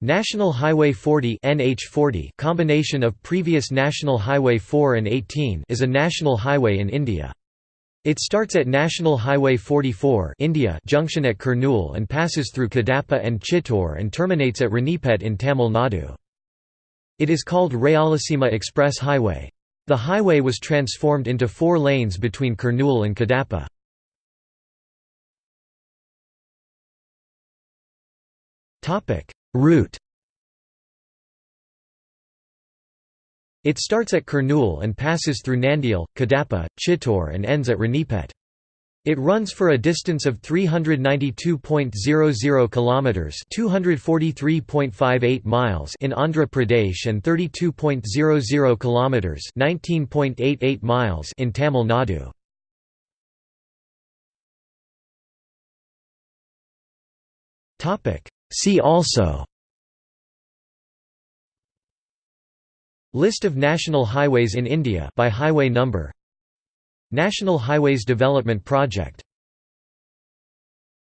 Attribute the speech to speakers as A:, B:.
A: National Highway 40 NH40 combination of previous National Highway 4 and 18 is a national highway in India. It starts at National Highway 44 India junction at Kurnool and passes through Kadapa and Chittoor and terminates at Ranipet in Tamil Nadu. It is called Rayalaseema Express Highway. The highway was transformed into four lanes between Kurnool and Kadapa. Route It starts at Kurnool and passes through Nandyal, Kadapa, Chittoor and ends at Ranipet. It runs for a distance of 392.00 kilometers, 243.58 miles in Andhra Pradesh and 32.00 kilometers, 19.88 miles in Tamil Nadu. Topic See also List of national highways in India by highway number National Highways Development Project